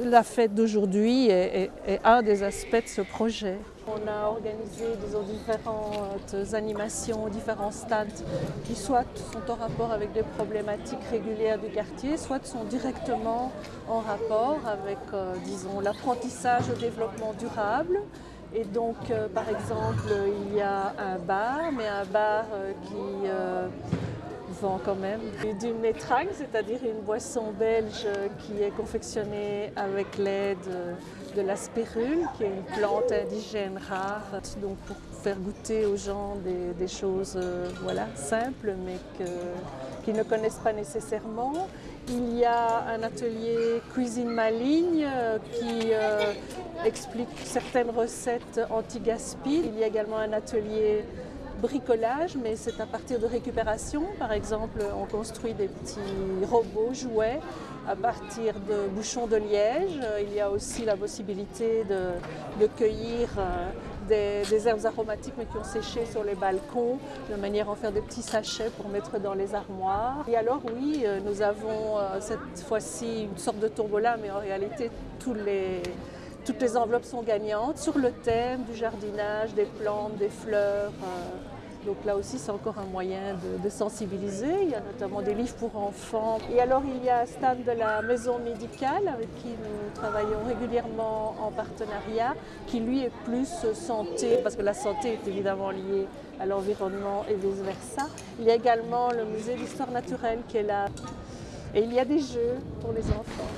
La fête d'aujourd'hui est, un des aspects de ce projet. On a organisé différentes animations, différents stands qui soit sont en rapport avec des problématiques régulières du quartier, soit sont directement en rapport avec, euh, l'apprentissage au développement durable. Et donc, euh, par exemple, il y a un bar, mais un bar euh, qui quand du c'est-à-dire une boisson belge qui est confectionnée avec l'aide de la spirule, qui est une plante indigène rare, donc pour faire goûter aux gens des, choses euh, voilà, simples, mais qu'ils ne connaissent pas nécessairement. Il y a un atelier cuisine maligne euh, qui euh, explique certaines recettes anti-gaspi. Il y a également un atelier bricolage, mais c'est à partir de récupération. Par exemple, on construit des petits robots jouets à partir de bouchons de liège. Il y a aussi la possibilité de, cueillir euh, des, herbes aromatiques mais qui ont séché sur les balcons, de manière à en faire des petits sachets pour mettre dans les armoires. Et alors oui, euh, nous avons euh, cette fois-ci une sorte de tombola, mais en réalité tous les les enveloppes sont gagnantes sur le thème du jardinage, des plantes, des fleurs. Euh, donc là aussi, c'est encore un moyen de, sensibiliser. Il y a notamment des livres pour enfants. Et alors, il y a un stand de la maison médicale avec qui nous travaillons régulièrement en partenariat, qui lui est plus santé, parce que la santé est évidemment liée à l'environnement et vice-versa. Il y a également le musée d'histoire naturelle qui est là. Et il y a des jeux pour les enfants.